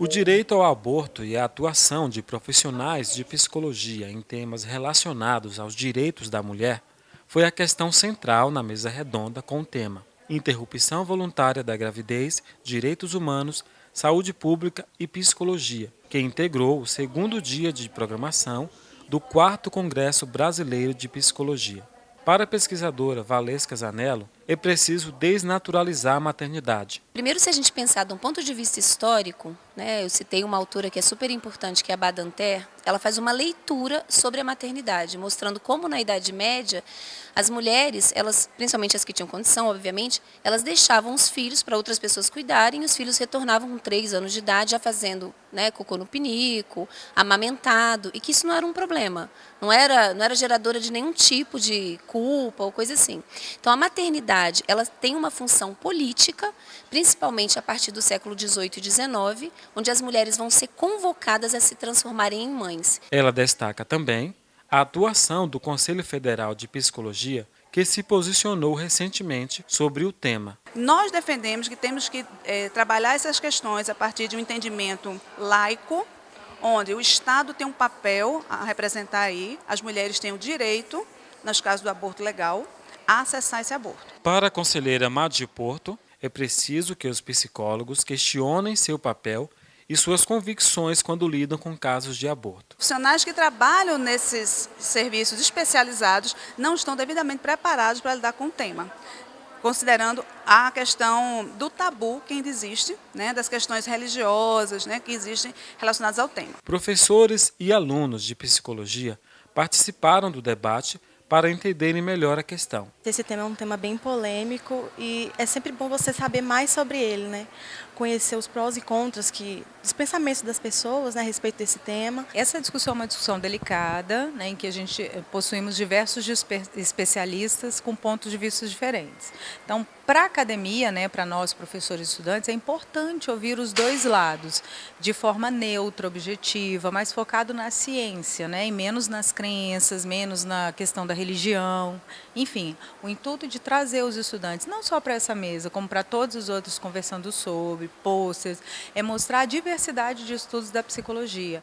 O direito ao aborto e a atuação de profissionais de psicologia em temas relacionados aos direitos da mulher foi a questão central na mesa redonda com o tema Interrupção voluntária da gravidez, direitos humanos, saúde pública e psicologia, que integrou o segundo dia de programação do 4 Congresso Brasileiro de Psicologia. Para a pesquisadora Valesca Zanello, é preciso desnaturalizar a maternidade. Primeiro, se a gente pensar de um ponto de vista histórico, né, eu citei uma autora que é super importante, que é a Badanter, ela faz uma leitura sobre a maternidade, mostrando como na Idade Média as mulheres, elas, principalmente as que tinham condição, obviamente, elas deixavam os filhos para outras pessoas cuidarem e os filhos retornavam com três anos de idade já fazendo né, cocô no pinico, amamentado, e que isso não era um problema, não era, não era geradora de nenhum tipo de culpa ou coisa assim. Então a maternidade sociedade ela tem uma função política, principalmente a partir do século XVIII e XIX, onde as mulheres vão ser convocadas a se transformarem em mães. Ela destaca também a atuação do Conselho Federal de Psicologia, que se posicionou recentemente sobre o tema. Nós defendemos que temos que é, trabalhar essas questões a partir de um entendimento laico, onde o Estado tem um papel a representar aí, as mulheres têm o direito, nos casos do aborto legal, a acessar esse aborto. Para a conselheira Madi Porto, é preciso que os psicólogos questionem seu papel e suas convicções quando lidam com casos de aborto. Profissionais que trabalham nesses serviços especializados não estão devidamente preparados para lidar com o tema considerando a questão do tabu que ainda existe, né, das questões religiosas né, que existem relacionadas ao tema. Professores e alunos de psicologia participaram do debate para entenderem melhor a questão. Esse tema é um tema bem polêmico e é sempre bom você saber mais sobre ele, né? Conhecer os prós e contras que dos pensamentos das pessoas né, a respeito desse tema. Essa discussão é uma discussão delicada, né, em que a gente eh, possuímos diversos especialistas com pontos de vista diferentes. Então, para a academia, né, para nós professores e estudantes, é importante ouvir os dois lados, de forma neutra, objetiva, mais focado na ciência, né, e menos nas crenças, menos na questão da religião, enfim, o intuito de trazer os estudantes, não só para essa mesa, como para todos os outros conversando sobre, posters, é mostrar a diversidade de estudos da psicologia.